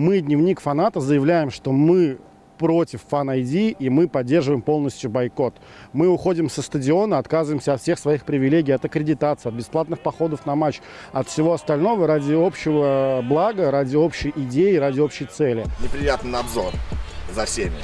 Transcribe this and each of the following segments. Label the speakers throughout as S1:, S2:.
S1: Мы, дневник фаната, заявляем, что мы против Fan ID и мы поддерживаем полностью бойкот. Мы уходим со стадиона, отказываемся от всех своих привилегий, от аккредитации, от бесплатных походов на матч, от всего остального ради общего блага, ради общей идеи, ради общей цели.
S2: Неприятный надзор за всеми.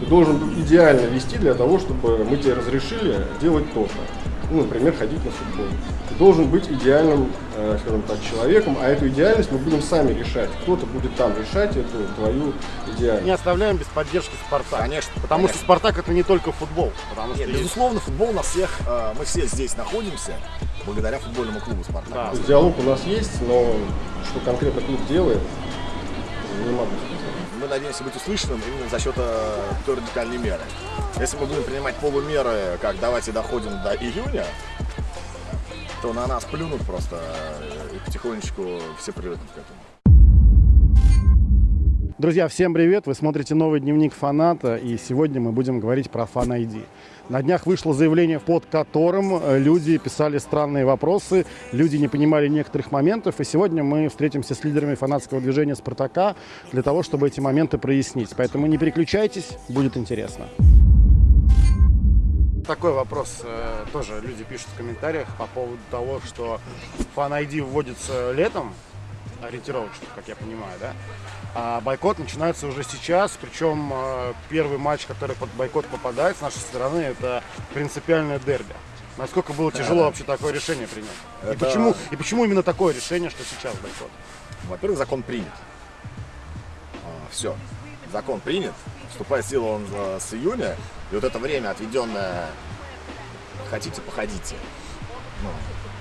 S3: Ты должен идеально вести для того, чтобы мы тебе разрешили делать то-то. Ну, например, ходить на футбол. Ты должен быть идеальным, э, скажем так, человеком, а эту идеальность мы будем сами решать. Кто-то будет там решать эту твою идеальность.
S1: Не оставляем без поддержки Спартак.
S2: Конечно.
S1: Потому
S2: конечно.
S1: что Спартак это не только футбол. Потому
S2: Нет,
S1: что есть-
S2: безусловно, футбол нас всех, э, мы все здесь находимся благодаря футбольному клубу «Спартак».
S1: Да.
S3: Диалог у нас есть, но что конкретно клуб делает, не могу сказать.
S2: Мы надеемся быть услышанным именно за счет э, той радикальной меры. Если мы будем принимать полумеры, как давайте доходим до июня, то на нас плюнут просто э, и потихонечку все привыкнут к этому.
S1: Друзья, всем привет! Вы смотрите новый дневник фаната, и сегодня мы будем говорить про Fan ID. На днях вышло заявление, под которым э, люди писали странные вопросы, люди не понимали некоторых моментов, и сегодня мы встретимся с лидерами фанатского движения «Спартака» для того, чтобы эти моменты прояснить. Поэтому не переключайтесь, будет интересно. Такой вопрос э, тоже люди пишут в комментариях по поводу того, что Fan ID вводится летом, ориентировочно, как я понимаю, да? А бойкот начинается уже сейчас, причем э, первый матч, который под бойкот попадает с нашей стороны, это принципиальное дерби. Насколько было тяжело вообще такое решение принять? И,
S2: Это-
S1: почему, и почему именно такое решение, что сейчас бойкот?
S2: Во-первых, закон принят. все. Закон принят. Вступает в силу он э, с июня. И вот это время, отведенное хотите, походите. Ну,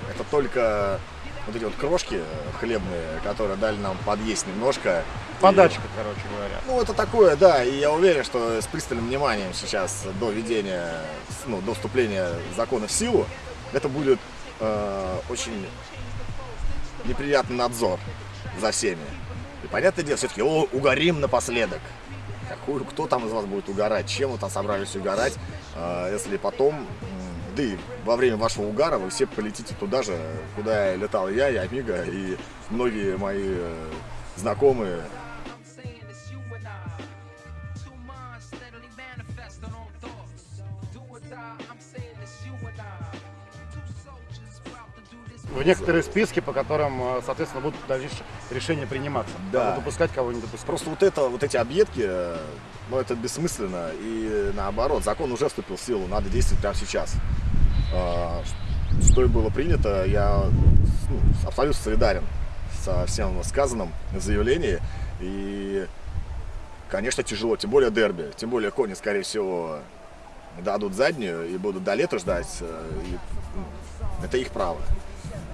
S2: это только вот эти вот крошки хлебные, которые дали нам подъесть немножко. И-
S1: Подачка, короче говоря.
S2: Ну, это такое, да, и я уверен, что с пристальным вниманием сейчас до введения, ну, до вступления закона в силу, это будет э, очень неприятный надзор за всеми. И понятное дело, все-таки, угорим напоследок. Какую, кто там из вас будет угорать, чем вы там собрались угорать, э, если потом, да и во время вашего угара вы все полетите туда же, куда летал я, и Амиго, и многие мои э, знакомые,
S1: В некоторые списки, по которым, э, соответственно, будут дальнейшие решения приниматься.
S2: Да.
S1: Кого допускать, кого не допускать.
S2: Просто вот это, вот эти объедки, э, ну это бессмысленно. И наоборот, закон уже вступил в силу, надо действовать прямо сейчас. А, Что и было принято, я ну, абсолютно солидарен со всем сказанным в заявлении. И, конечно, тяжело, тем более дерби, тем более кони, скорее всего, дадут заднюю и будут до лета ждать. э, и, ну, это их право.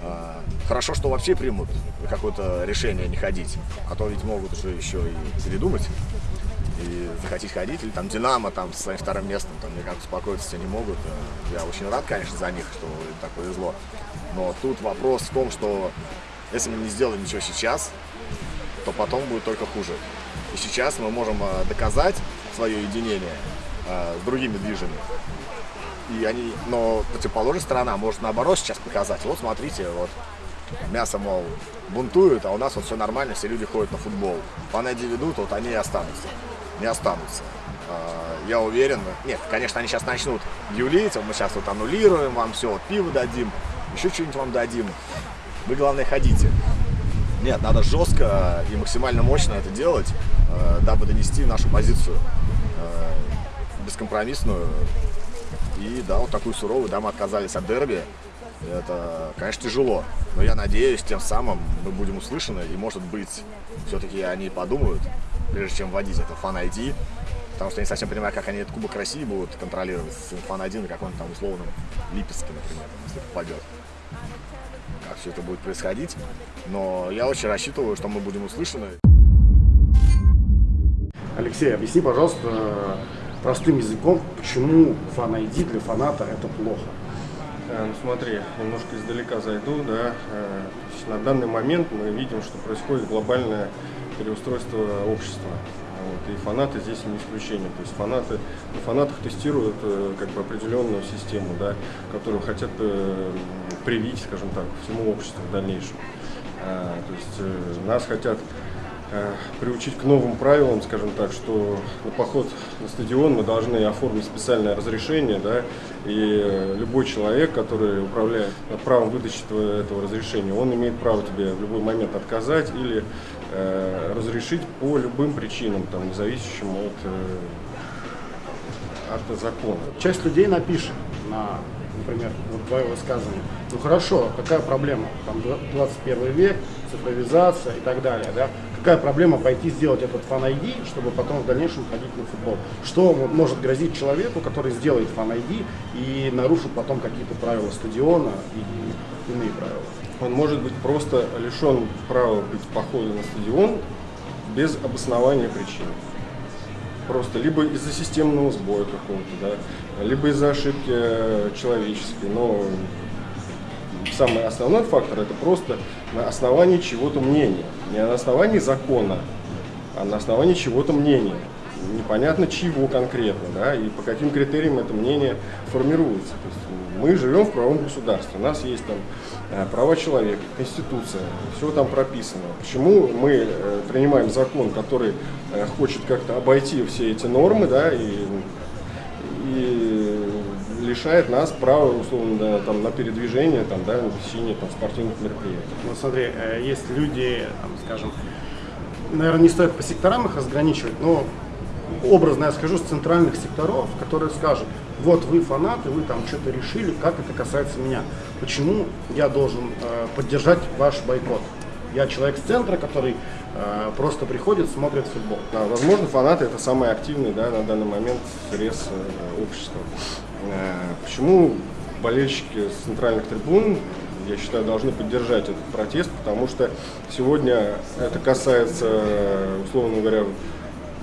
S2: А, Хорошо, что вообще примут какое-то решение не ходить, а то ведь могут уже еще и передумать и захотеть ходить, или там Динамо там со своим вторым местом там никак успокоиться все не могут. Э, Я очень рад, конечно, за них, что им так повезло. Но тут вопрос в том, что если мы не сделаем ничего сейчас, то потом будет только хуже. И сейчас мы можем э, доказать свое единение э, с другими движами. И они, но противоположная сторона может наоборот сейчас показать. Вот смотрите, вот мясо, мол, бунтуют, а у нас вот все нормально, все люди ходят на футбол. Фанати ведут, вот они и останутся. Не останутся. А, Я уверен. Нет, конечно, они сейчас начнут юлить, мы сейчас вот аннулируем вам все, вот пиво дадим, еще что-нибудь вам дадим. Вы, главное, ходите. Нет, надо жестко и максимально мощно это делать, э, дабы донести нашу позицию э, бескомпромиссную. И да, вот такую суровую, да, мы отказались от дерби. Это, конечно, тяжело. Но я надеюсь, тем самым мы будем услышаны. И, может быть, все-таки они подумают, прежде чем вводить это фан ID. Потому что я не совсем понимаю, как они этот Кубок России будут контролировать с фан 1 на каком-то там условном Липецке, например, если попадет. Как все это будет происходить. Но я очень рассчитываю, что мы будем услышаны.
S1: Алексей, объясни, пожалуйста, простым языком, почему фан ID для фаната это плохо.
S3: Э, Ну смотри, немножко издалека зайду, да. Э, на данный момент мы видим, что происходит глобальное переустройство общества. Вот, и фанаты здесь не исключение. То есть фанаты, на фанатах тестируют э, как бы определенную систему, да, которую хотят привить, скажем так, всему обществу в дальнейшем. То есть нас хотят приучить к новым правилам, скажем так, что на поход на стадион мы должны оформить специальное разрешение, да, и любой человек, который управляет правом выдачи этого разрешения, он имеет право тебе в любой момент отказать или э, разрешить по любым причинам, там, независящим от э, акта закона.
S1: Часть людей напишет на, например, вот твое высказывание. Ну хорошо, какая проблема? Там 21 век, цифровизация и так далее, да? Какая проблема пойти сделать этот фан ID, чтобы потом в дальнейшем ходить на футбол? Что может грозить человеку, который сделает фан ID и нарушит потом какие-то правила стадиона и иные правила?
S3: Он может быть просто лишен права быть похода на стадион без обоснования причины просто либо из-за системного сбоя какого-то, да, либо из-за ошибки э, человеческой. Но самый основной фактор это просто на основании чего-то мнения. Не на основании закона, а на основании чего-то мнения. Непонятно чего конкретно, да, и по каким критериям это мнение формируется. То есть мы живем в правом государстве, у нас есть там э, права человека, конституция, все там прописано. Почему мы э, принимаем закон, который э, хочет как-то обойти все эти нормы, да, и, лишает нас права, условно, да, там, на передвижение, там, да, на посещение там, спортивных мероприятий.
S1: Ну смотри, есть люди, там, скажем, наверное, не стоит по секторам их разграничивать, но образно я скажу, с центральных секторов, которые скажут, вот вы фанаты, вы там что-то решили, как это касается меня. Почему я должен э, поддержать ваш бойкот? Я человек с центра, который э, просто приходит, смотрит футбол.
S3: Да, возможно, фанаты это самый активный да, на данный момент срез э, общества. Э, почему болельщики с центральных трибун я считаю, должны поддержать этот протест, потому что сегодня это касается, условно говоря,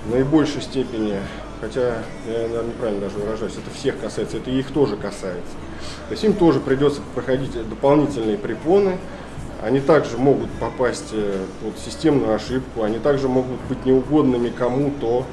S3: в наибольшей степени хотя я, наверное, неправильно даже выражаюсь, это всех касается, это их тоже касается. То есть им тоже придется проходить дополнительные препоны, они также могут попасть э, под системную ошибку, они также могут быть неугодными кому-то,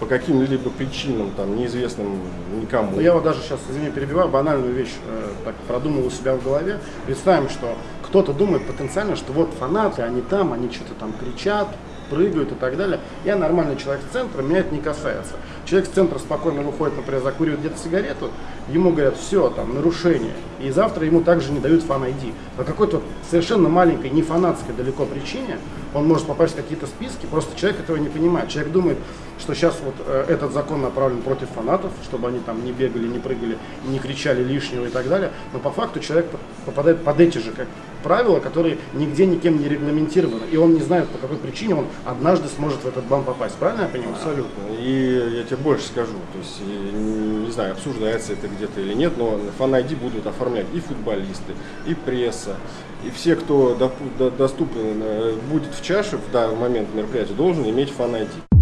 S3: по каким-либо причинам, там, неизвестным никому.
S1: Я вот даже сейчас, извини, перебиваю, банальную вещь э, так продумал у себя в голове. Представим, что кто-то думает потенциально, что вот фанаты, они там, они что-то там кричат, прыгают и так далее. Я нормальный человек с центра, меня это не касается. Человек с центра спокойно выходит, например, закуривает где-то сигарету, ему говорят, все, там, нарушение. И завтра ему также не дают фан-айди. По какой-то совершенно маленькой, не фанатской далеко причине он может попасть в какие-то списки, просто человек этого не понимает. Человек думает, что сейчас вот э, этот закон направлен против фанатов, чтобы они там не бегали, не прыгали, не кричали лишнего и так далее. Но по факту человек попадает под эти же как правила, которые нигде никем не регламентированы. И он не знает, по какой причине он однажды сможет в этот бан попасть. Правильно я понимаю?
S3: Абсолютно. И я тебе больше скажу. То есть, не знаю, обсуждается это где-то или нет, но фан-айди будут оформлять и футболисты, и пресса, и все, кто доступен, э, будет в чаше в данный момент мероприятия, должен иметь фан-айди.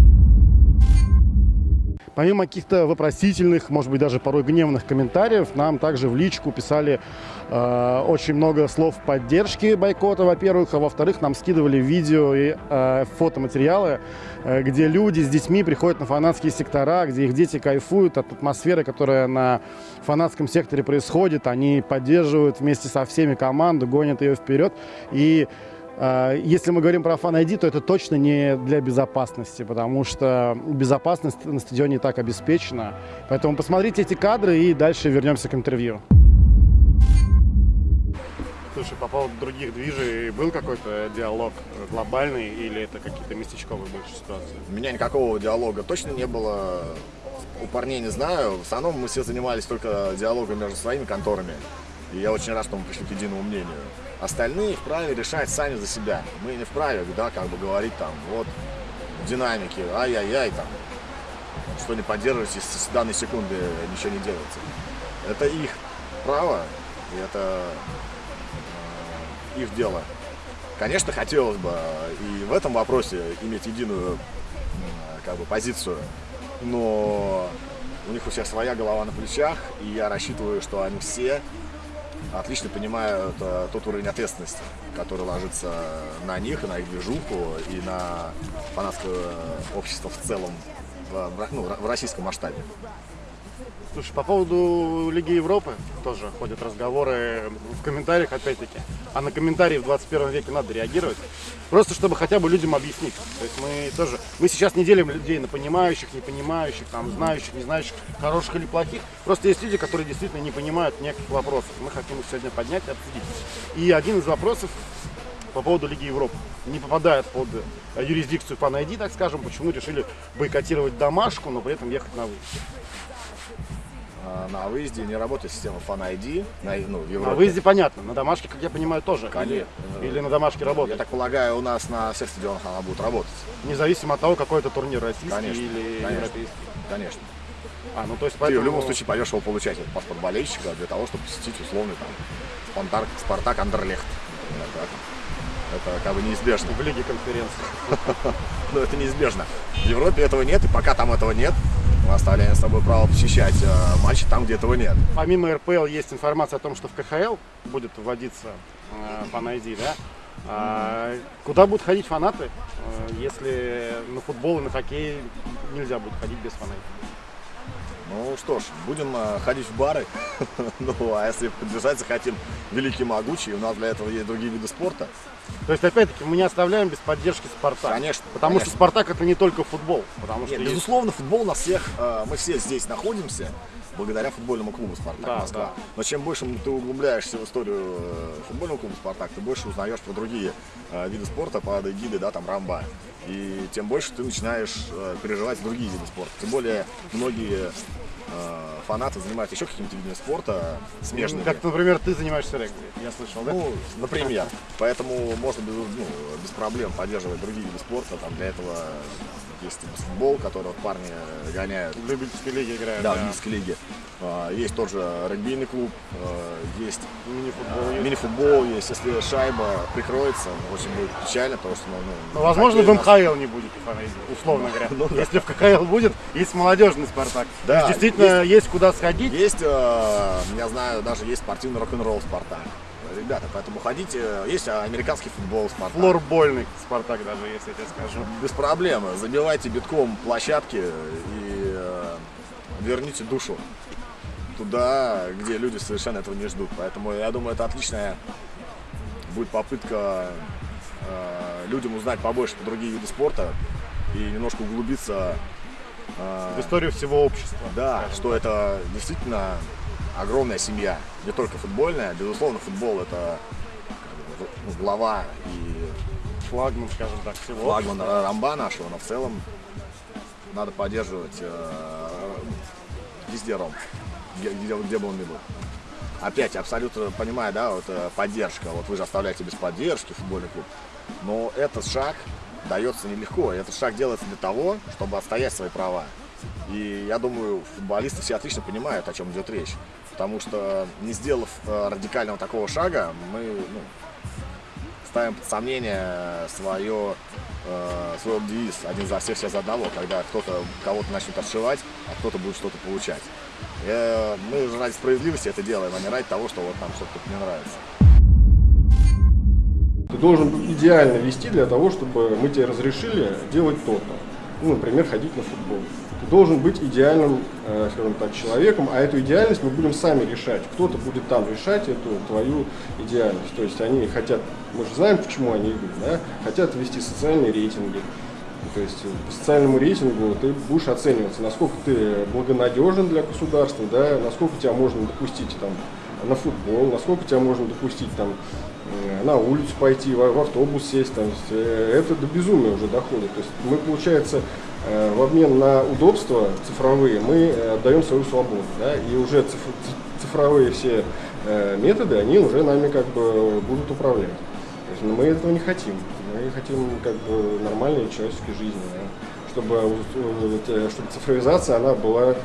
S1: Помимо каких-то вопросительных, может быть, даже порой гневных комментариев, нам также в личку писали э, очень много слов поддержки бойкота, во-первых, а во-вторых, нам скидывали видео и э, фотоматериалы, э, где люди с детьми приходят на фанатские сектора, где их дети кайфуют от атмосферы, которая на фанатском секторе происходит, они поддерживают вместе со всеми команду, гонят ее вперед, и если мы говорим про Fan ID, то это точно не для безопасности, потому что безопасность на стадионе и так обеспечена. Поэтому посмотрите эти кадры и дальше вернемся к интервью. Слушай, по поводу других движей, был какой-то диалог глобальный или это какие-то местечковые больше ситуации?
S2: У меня никакого диалога точно не было. У парней не знаю. В основном мы все занимались только диалогом между своими конторами. И я очень рад, что мы пришли к единому мнению. Остальные вправе решать сами за себя. Мы не вправе, да, как бы говорить там, вот, динамики, ай-яй-яй, там, что не поддерживать, если с данной секунды ничего не делается. Это их право, и это э, их дело. Конечно, хотелось бы и в этом вопросе иметь единую как бы, позицию, но у них у всех своя голова на плечах, и я рассчитываю, что они все отлично понимают э, тот уровень ответственности, который ложится на них, на их движуху, и на фанатское общество в целом в, ну, в российском масштабе.
S1: Слушай, по поводу Лиги Европы тоже ходят разговоры в комментариях, опять-таки. А на комментарии в 21 веке надо реагировать. Просто чтобы хотя бы людям объяснить. То есть мы тоже, мы сейчас не делим людей на понимающих, непонимающих, там, знающих, не знающих, хороших или плохих. Просто есть люди, которые действительно не понимают неких вопросов. Мы хотим их сегодня поднять и обсудить. И один из вопросов по поводу Лиги Европы. Не попадает под юрисдикцию найди, так скажем, почему решили бойкотировать домашку, но при этом ехать на выезд.
S2: А, На выезде не работает система Fan ID. На, ну, в Европе.
S1: На выезде понятно, на домашке, как я понимаю, тоже. Или,
S2: Конечно.
S1: или на домашке
S2: Я
S1: работает.
S2: так полагаю, у нас на всех стадионах она будет работать.
S1: Независимо от того, какой это турнир, российский
S2: Конечно,
S1: или
S2: конечно.
S1: европейский.
S2: Конечно.
S1: А, ну то есть
S2: Ты
S1: поэтому...
S2: в любом случае пойдешь его получать, этот паспорт болельщика, для того, чтобы посетить условный там Спартак, Спартак Андерлехт. например, да, там. Это как бы неизбежно.
S1: в Лиге конференции.
S2: Но это неизбежно. В Европе этого нет, и пока там этого нет, мы оставляем с собой право посещать э, матчи там, где этого нет.
S1: Помимо РПЛ есть информация о том, что в КХЛ будет вводиться э, фан ID, да? А, куда будут ходить фанаты, э, если на футбол и на хоккей нельзя будет ходить без фан ID?
S2: Ну что ж, будем э, ходить в бары. ну, а если поддержать захотим великий могучий, у нас для этого есть другие виды спорта.
S1: То есть, опять-таки, мы не оставляем без поддержки Спартак.
S2: Конечно,
S1: Потому
S2: конечно.
S1: что Спартак это не только футбол. Потому что
S2: Нет,
S1: есть-
S2: безусловно, футбол нас всех, э, мы все здесь находимся благодаря футбольному клубу «Спартак»
S1: Да,
S2: Москва.
S1: да.
S2: Но чем больше ты углубляешься в историю э, футбольного клуба «Спартак», ты больше узнаешь про другие э, виды спорта, под эгидой, да, там, Рамба. И тем больше ты начинаешь э, переживать другие виды спорта. Тем более многие э, фанаты занимаются еще какими-то видами спорта смежными.
S1: Как, например, ты занимаешься регби, я слышал, да?
S2: Ну, например. Поэтому можно без, ну, без проблем поддерживать другие виды спорта. Там для этого есть баскетбол, который вот парни гоняют.
S1: в любительской лиге играют.
S2: Да, в Минской лиге. А, Есть тот же регбийный клуб, а, есть
S1: Мини-футбол
S2: а,
S1: есть.
S2: мини-футбол, есть. Если шайба прикроется, ну, очень будет печально, потому что, ну, ну,
S1: Ну, возможно, в МХЛ не будет условно говоря. Если в КХЛ будет, есть молодежный Спартак.
S2: Да,
S1: есть, действительно, есть куда сходить.
S2: Есть, э, я знаю, даже есть спортивный рок-н-ролл Спартак. Ребята, поэтому ходите. Есть американский футбол Спартак.
S1: Флорбольный Спартак даже, если я тебе скажу.
S2: Без проблем. Забивайте битком площадки и э, верните душу туда, где люди совершенно этого не ждут. Поэтому я думаю, это отличная будет попытка э, людям узнать побольше про другие виды спорта и немножко углубиться э,
S1: В историю всего общества.
S2: да, что это действительно огромная семья, не только футбольная. Безусловно, футбол это ну, глава и
S1: Флагман, скажем так, всего
S2: флагман Рамба нашего, но в целом надо поддерживать э, везде Ром, где, где, где бы он ни был. Опять, абсолютно понимаю, да, вот э, поддержка. Вот вы же оставляете без поддержки футбольный клуб. Но этот шаг дается нелегко. Этот шаг делается для того, чтобы отстоять свои права. И я думаю, футболисты все отлично понимают, о чем идет речь. Потому что не сделав э, радикального такого шага, мы ну, ставим под сомнение свое, э, свой девиз один за всех, все за одного, когда кто-то кого-то начнет отшивать, а кто-то будет что-то получать. Э, мы же ради справедливости это делаем, а не ради того, что вот нам что-то не нравится.
S3: Ты должен идеально вести для того, чтобы мы тебе разрешили делать то-то. Ну, например, ходить на футбол. Ты должен быть идеальным, э, скажем так, человеком, а эту идеальность мы будем сами решать. Кто-то будет там решать эту твою идеальность. То есть они хотят, мы же знаем, почему они идут, да? хотят вести социальные рейтинги. То есть по социальному рейтингу ты будешь оцениваться, насколько ты благонадежен для государства, да, насколько тебя можно допустить там, на футбол, насколько тебя можно допустить там, на улицу пойти, в, автобус сесть. Там, э, это до безумия уже доходит. То есть мы, получается, э, в обмен на удобства цифровые мы э, отдаем свою свободу. Да, и уже циф- ци- цифровые все э, методы, они уже нами как бы будут управлять. То есть, мы этого не хотим. Мы хотим как бы нормальной человеческой жизни, да. Чтобы, э, э, чтобы цифровизация она была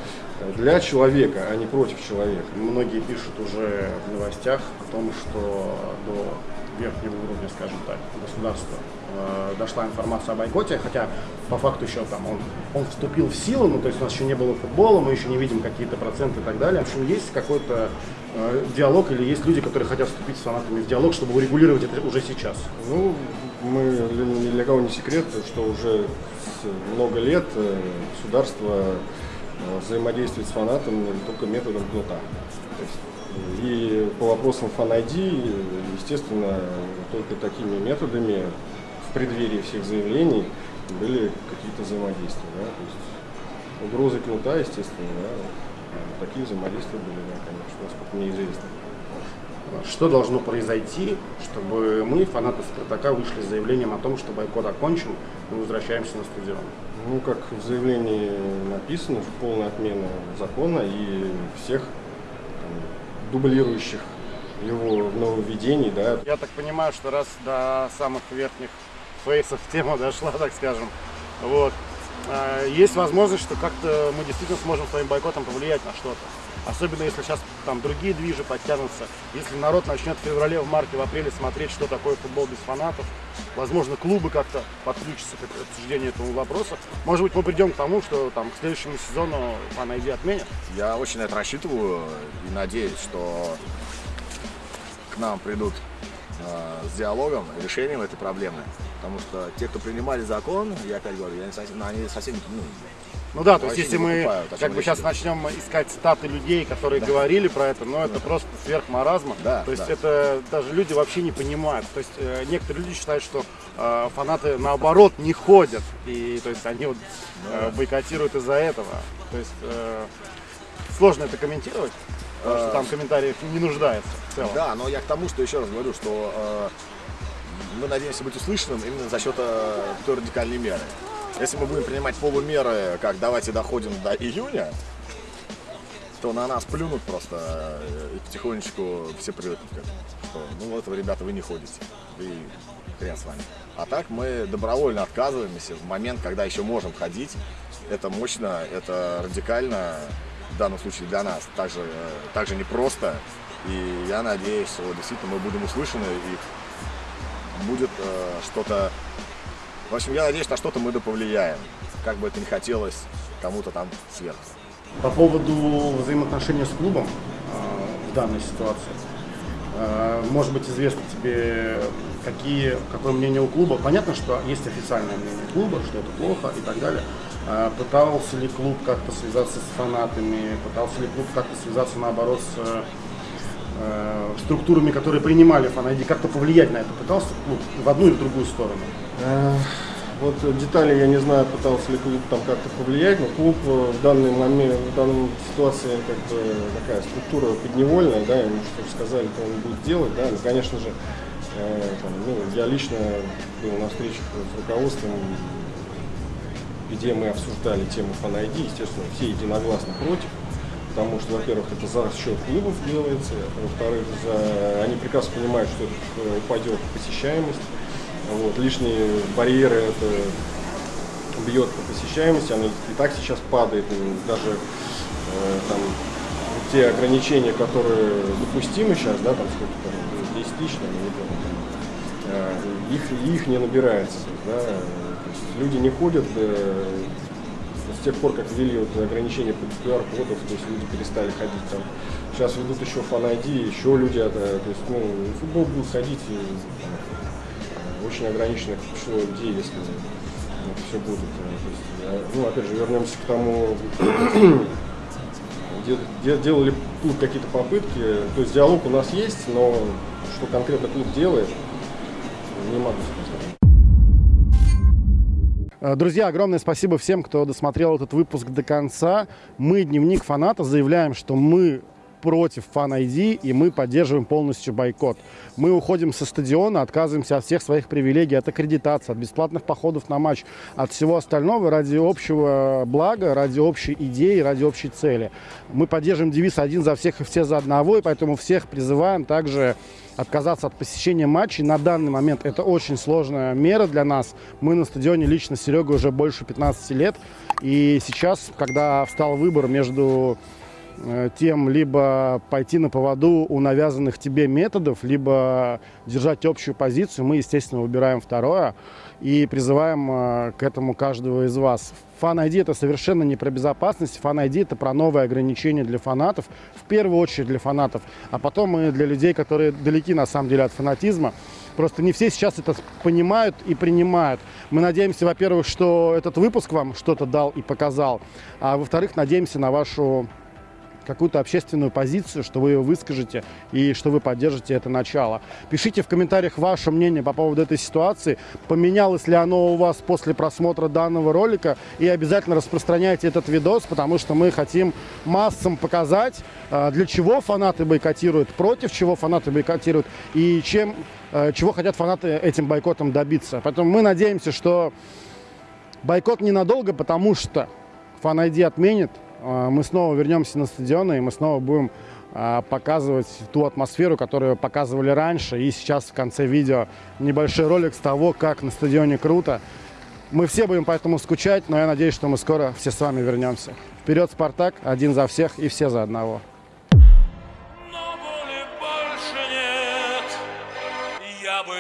S3: для человека, а не против человека.
S1: Многие пишут уже в новостях о том, что до верхнего уровня, скажем так, государства э, дошла информация о бойкоте, хотя по факту еще там он, он вступил в силу, ну то есть у нас еще не было футбола, мы еще не видим какие-то проценты и так далее. В общем, есть какой-то э, диалог или есть люди, которые хотят вступить с фанатами в диалог, чтобы урегулировать это уже сейчас.
S3: Ну, мы ни для кого не секрет, что уже много лет э, государство э, взаимодействовать с фанатом только методом кнута. Есть, и по вопросам фан-ID, естественно, только такими методами в преддверии всех заявлений были какие-то взаимодействия. Да? То есть угрозы кнута, естественно, да? такие взаимодействия были, да, конечно, насколько мне известно.
S1: Что должно произойти, чтобы мы, фанаты Спартака, вышли с заявлением о том, что бойкот окончен, мы возвращаемся на стадион?
S3: Ну, как в заявлении написано, полная отмена закона и всех там, дублирующих его нововведений, да.
S1: Я так понимаю, что раз до самых верхних фейсов тема дошла, так скажем, вот, э, есть возможность, что как-то мы действительно сможем своим бойкотом повлиять на что-то. Особенно если сейчас там другие движи подтянутся. Если народ начнет в феврале, в марте, в апреле смотреть, что такое футбол без фанатов, возможно, клубы как-то подключатся к обсуждению этого вопроса. Может быть, мы придем к тому, что там к следующему сезону фан отменят.
S2: Я очень на это рассчитываю и надеюсь, что к нам придут э, с диалогом, решением этой проблемы. Потому что те, кто принимали закон, я опять говорю, я не совсем, они совсем ну,
S1: Ну да, то есть если мы
S2: покупают, о
S1: как бы сейчас
S2: идет.
S1: начнем искать цитаты людей, которые говорили про это, но это просто сверх маразма.
S2: Да,
S1: то есть
S2: да.
S1: это даже люди вообще не понимают. То есть э, некоторые люди считают, что э, фанаты наоборот не ходят, и то есть они вот э, бойкотируют из-за этого. То есть э, сложно это комментировать, потому что там комментариев не нуждается в целом.
S2: Да, но я к тому, что еще раз говорю, что э, мы надеемся быть услышанным именно за счет э, той радикальной меры. Если мы будем принимать полумеры, как давайте доходим до июня, то на нас плюнут просто э, и потихонечку все привыкнут к этому. Что, ну вот ребята, вы не ходите. И хрен с вами. А так мы добровольно отказываемся в момент, когда еще можем ходить. Это мощно, это радикально, в данном случае для нас, также, э, также непросто. И я надеюсь, что действительно мы будем услышаны и будет э, что-то... В общем, я надеюсь, на что-то мы да повлияем. Как бы это ни хотелось кому-то там сверху.
S1: По поводу взаимоотношений с клубом э, в данной ситуации. Э, Может быть, известно тебе, какие, какое мнение у клуба. Понятно, что есть официальное мнение клуба, что это плохо и так далее. Э, Пытался ли клуб как-то связаться с фанатами? Пытался ли клуб как-то связаться, наоборот, с э, структурами, которые принимали фан как-то повлиять на это? Пытался клуб в одну или в другую сторону?
S3: Вот детали я не знаю, пытался ли клуб там как-то повлиять, но клуб э, в данный момент, в данной ситуации как бы такая структура подневольная, да, ему что сказали, то он будет делать, да, ну, конечно же, э, там, ну, я лично был на встречах с руководством, где мы обсуждали тему фан естественно, все единогласно против, потому что, во-первых, это за счет клубов делается, во-вторых, за... они прекрасно понимают, что это упадет посещаемость, вот, лишние барьеры это бьет по посещаемости, она и так сейчас падает, даже э, там те ограничения, которые допустимы сейчас, да, там сколько там, 10 тысяч, там, помню, там, э, их, их не набирается, да, э, то люди не ходят, э, с тех пор, как ввели вот ограничения по QR-кодов, то есть люди перестали ходить там. Сейчас ведут еще фан еще люди, это, то есть, ну, футбол будут ходить и, очень ограниченное число людей, если это все будет. э, есть, э, ну, опять же, вернемся к тому, где делали клуб какие-то попытки. То есть диалог у нас есть, но что конкретно клуб делает, не могу сказать.
S1: Э, Друзья, огромное спасибо всем, кто досмотрел этот выпуск до конца. Мы, Дневник фаната, заявляем, что мы против фан ID и мы поддерживаем полностью бойкот. Мы уходим со стадиона, отказываемся от всех своих привилегий, от аккредитации, от бесплатных походов на матч, от всего остального ради общего блага, ради общей идеи, ради общей цели. Мы поддерживаем девиз «один за всех и все за одного», и поэтому всех призываем также отказаться от посещения матчей. На данный момент это очень сложная мера для нас. Мы на стадионе лично с Серегой уже больше 15 лет. И сейчас, когда встал выбор между тем, либо пойти на поводу у навязанных тебе методов, либо держать общую позицию, мы, естественно, выбираем второе и призываем э, к этому каждого из вас. Фан ID это совершенно не про безопасность, фан ID это про новые ограничения для фанатов, в первую очередь для фанатов, а потом и для людей, которые далеки на самом деле от фанатизма. Просто не все сейчас это понимают и принимают. Мы надеемся, во-первых, что этот выпуск вам что-то дал и показал, а во-вторых, надеемся на вашу какую-то общественную позицию, что вы ее выскажете и что вы поддержите это начало. Пишите в комментариях ваше мнение по поводу этой ситуации, поменялось ли оно у вас после просмотра данного ролика, и обязательно распространяйте этот видос, потому что мы хотим массам показать, а, для чего фанаты бойкотируют, против чего фанаты бойкотируют и чем, а, чего хотят фанаты этим бойкотом добиться. Поэтому мы надеемся, что бойкот ненадолго, потому что Fan ID отменит, а, мы снова вернемся на стадионы, и мы снова будем а, показывать ту атмосферу, которую показывали раньше. И сейчас в конце видео небольшой ролик с того, как на стадионе круто. Мы все будем поэтому скучать, но я надеюсь, что мы скоро все с вами вернемся. Вперед, Спартак, один за всех и все за одного. Я бы